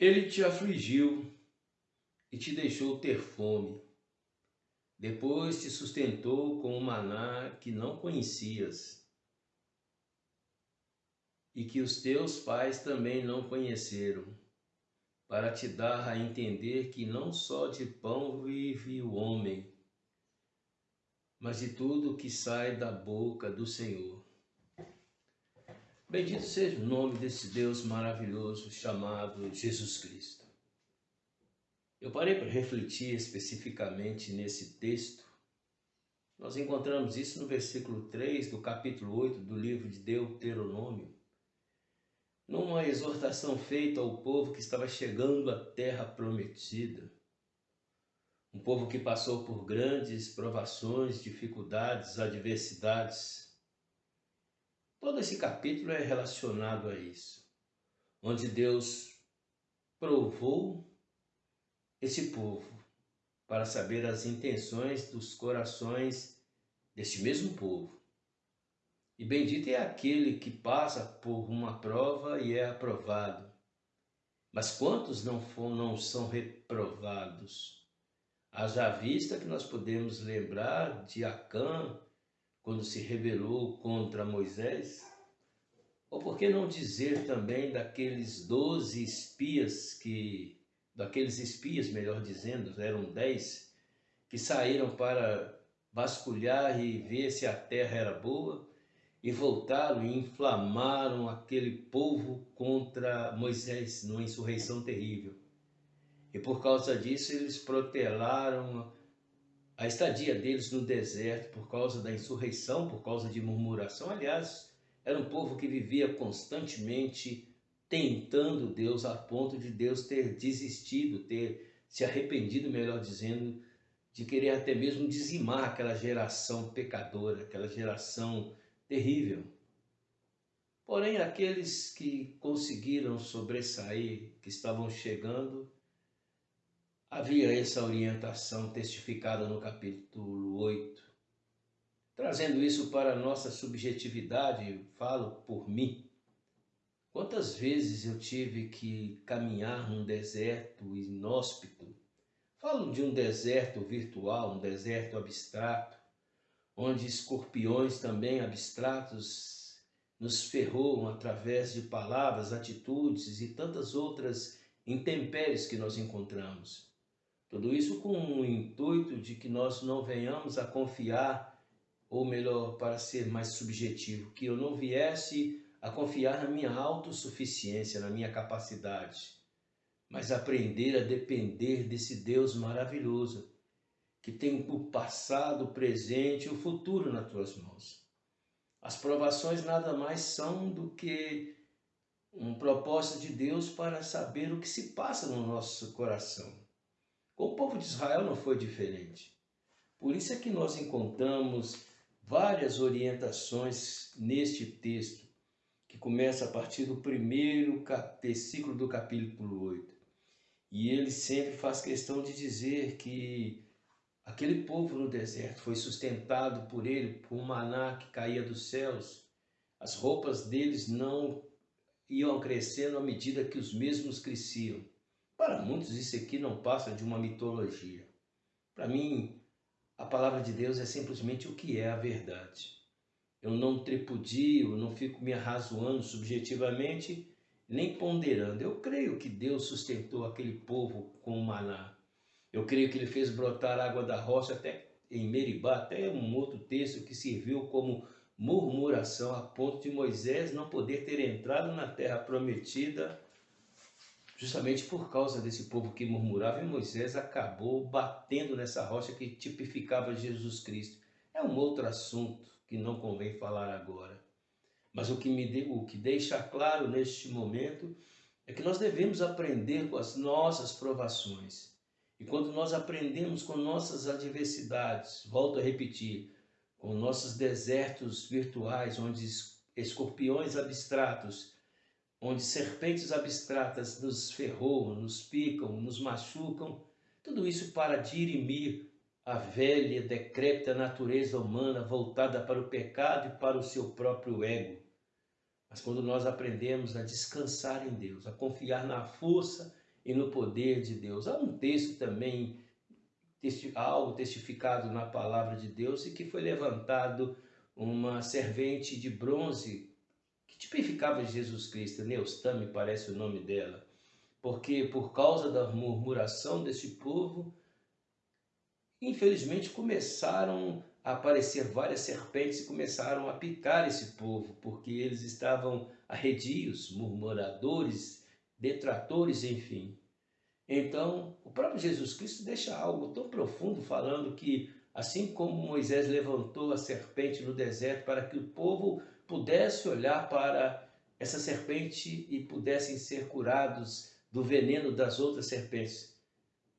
Ele te afligiu e te deixou ter fome. Depois te sustentou com o maná que não conhecias e que os teus pais também não conheceram, para te dar a entender que não só de pão vive o homem, mas de tudo que sai da boca do Senhor. Bendito seja o nome desse Deus maravilhoso chamado Jesus Cristo. Eu parei para refletir especificamente nesse texto. Nós encontramos isso no versículo 3 do capítulo 8 do livro de Deuteronômio, numa exortação feita ao povo que estava chegando à terra prometida. Um povo que passou por grandes provações, dificuldades, adversidades. Todo esse capítulo é relacionado a isso, onde Deus provou esse povo para saber as intenções dos corações deste mesmo povo. E bendito é aquele que passa por uma prova e é aprovado. Mas quantos não, for, não são reprovados? Haja vista que nós podemos lembrar de Acã, quando se rebelou contra Moisés, ou por que não dizer também daqueles doze espias que, daqueles espias, melhor dizendo, eram dez, que saíram para vasculhar e ver se a terra era boa, e voltaram e inflamaram aquele povo contra Moisés numa insurreição terrível. E por causa disso eles protelaram a estadia deles no deserto por causa da insurreição, por causa de murmuração. Aliás, era um povo que vivia constantemente tentando Deus a ponto de Deus ter desistido, ter se arrependido, melhor dizendo, de querer até mesmo dizimar aquela geração pecadora, aquela geração terrível. Porém, aqueles que conseguiram sobressair, que estavam chegando, havia essa orientação testificada no capítulo 8. Trazendo isso para a nossa subjetividade, falo por mim. Quantas vezes eu tive que caminhar num deserto inóspito? Falo de um deserto virtual, um deserto abstrato, onde escorpiões também abstratos nos ferroam através de palavras, atitudes e tantas outras intempéries que nós encontramos. Tudo isso com o intuito de que nós não venhamos a confiar, ou melhor, para ser mais subjetivo, que eu não viesse a confiar na minha autossuficiência, na minha capacidade, mas aprender a depender desse Deus maravilhoso, que tem o passado, o presente e o futuro nas tuas mãos. As provações nada mais são do que um propósito de Deus para saber o que se passa no nosso coração. Com o povo de Israel não foi diferente. Por isso é que nós encontramos várias orientações neste texto, que começa a partir do primeiro versículo do capítulo 8. E ele sempre faz questão de dizer que aquele povo no deserto foi sustentado por ele, por um maná que caía dos céus. As roupas deles não iam crescendo à medida que os mesmos cresciam. Para muitos isso aqui não passa de uma mitologia. Para mim, a palavra de Deus é simplesmente o que é a verdade. Eu não tripudio, não fico me arrazoando subjetivamente, nem ponderando. Eu creio que Deus sustentou aquele povo com o maná. Eu creio que ele fez brotar água da rocha até em Meribá, até um outro texto que serviu como murmuração a ponto de Moisés não poder ter entrado na terra prometida justamente por causa desse povo que murmurava, e Moisés acabou batendo nessa rocha que tipificava Jesus Cristo. É um outro assunto que não convém falar agora. Mas o que, me de, o que deixa claro neste momento é que nós devemos aprender com as nossas provações. E quando nós aprendemos com nossas adversidades, volto a repetir, com nossos desertos virtuais, onde escorpiões abstratos onde serpentes abstratas nos ferroam, nos picam, nos machucam, tudo isso para dirimir a velha, decrépita natureza humana voltada para o pecado e para o seu próprio ego. Mas quando nós aprendemos a descansar em Deus, a confiar na força e no poder de Deus. Há um texto também, algo testificado na palavra de Deus e que foi levantado uma servente de bronze tipificava Jesus Cristo, Neustã me parece o nome dela, porque por causa da murmuração desse povo, infelizmente começaram a aparecer várias serpentes e começaram a picar esse povo, porque eles estavam arredios, murmuradores, detratores, enfim. Então, o próprio Jesus Cristo deixa algo tão profundo falando que, assim como Moisés levantou a serpente no deserto para que o povo pudesse olhar para essa serpente e pudessem ser curados do veneno das outras serpentes,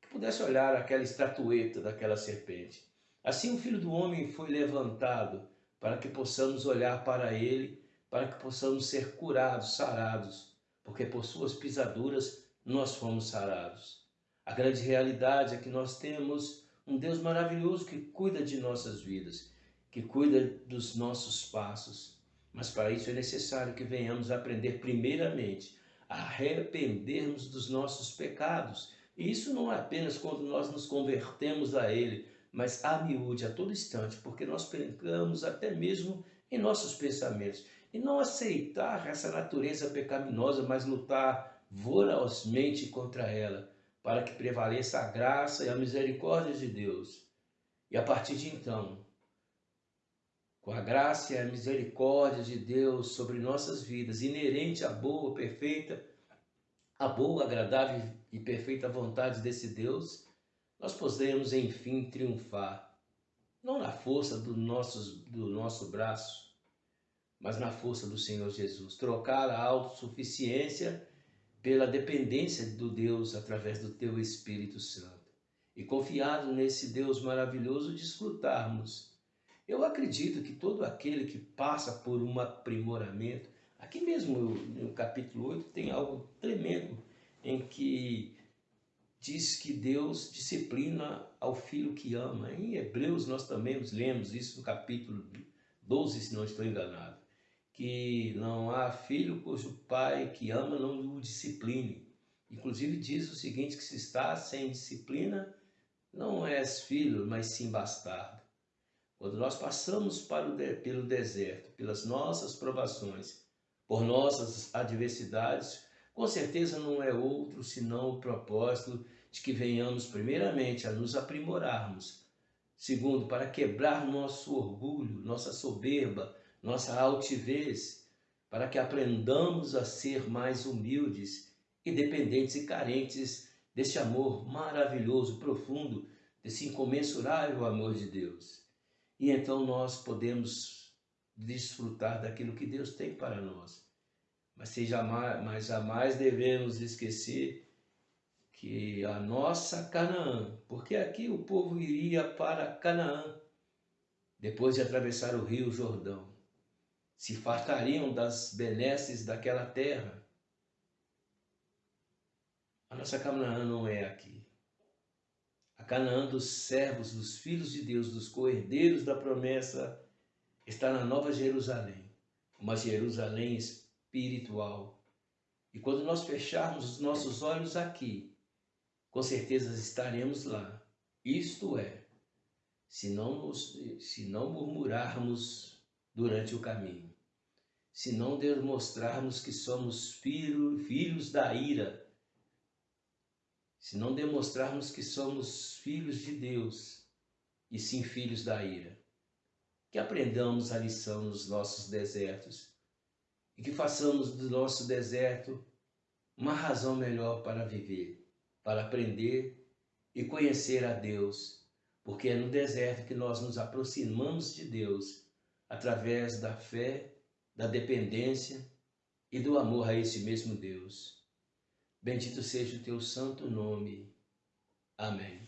que pudesse olhar aquela estatueta daquela serpente. Assim o Filho do Homem foi levantado para que possamos olhar para ele, para que possamos ser curados, sarados, porque por suas pisaduras nós fomos sarados. A grande realidade é que nós temos um Deus maravilhoso que cuida de nossas vidas, que cuida dos nossos passos. Mas para isso é necessário que venhamos aprender primeiramente a arrependermos dos nossos pecados. E isso não é apenas quando nós nos convertemos a Ele, mas a miúde, a todo instante, porque nós pecamos até mesmo em nossos pensamentos. E não aceitar essa natureza pecaminosa, mas lutar vorozmente contra ela, para que prevaleça a graça e a misericórdia de Deus. E a partir de então, com a graça e a misericórdia de Deus sobre nossas vidas, inerente à boa, perfeita, a boa, agradável e perfeita vontade desse Deus, nós podemos enfim triunfar, não na força do nosso, do nosso braço, mas na força do Senhor Jesus. Trocar a autossuficiência pela dependência do Deus através do teu Espírito Santo. E confiado nesse Deus maravilhoso, desfrutarmos. Eu acredito que todo aquele que passa por um aprimoramento, aqui mesmo no capítulo 8 tem algo tremendo em que diz que Deus disciplina ao filho que ama. Em Hebreus nós também lemos isso no capítulo 12, se não estou enganado, que não há filho cujo pai que ama não o discipline. Inclusive diz o seguinte, que se está sem disciplina, não és filho, mas sim bastardo. Quando nós passamos de, pelo deserto, pelas nossas provações, por nossas adversidades, com certeza não é outro senão o propósito de que venhamos primeiramente a nos aprimorarmos, segundo, para quebrar nosso orgulho, nossa soberba, nossa altivez, para que aprendamos a ser mais humildes, independentes e carentes desse amor maravilhoso, profundo, desse incomensurável amor de Deus. E então nós podemos desfrutar daquilo que Deus tem para nós. Mas, jamais, mas jamais devemos esquecer que a nossa Canaã, porque aqui o povo iria para Canaã, depois de atravessar o rio Jordão, se fartariam das benesses daquela terra. A nossa Canaã não é aqui. A Canaã dos servos, dos filhos de Deus, dos coerdeiros da promessa, está na Nova Jerusalém, uma Jerusalém espiritual. E quando nós fecharmos os nossos olhos aqui, com certeza estaremos lá. Isto é, se não, nos, se não murmurarmos durante o caminho, se não demonstrarmos que somos filho, filhos da ira, se não demonstrarmos que somos filhos de Deus e sim filhos da ira, que aprendamos a lição nos nossos desertos e que façamos do nosso deserto uma razão melhor para viver para aprender e conhecer a Deus, porque é no deserto que nós nos aproximamos de Deus através da fé, da dependência e do amor a esse mesmo Deus. Bendito seja o teu santo nome. Amém.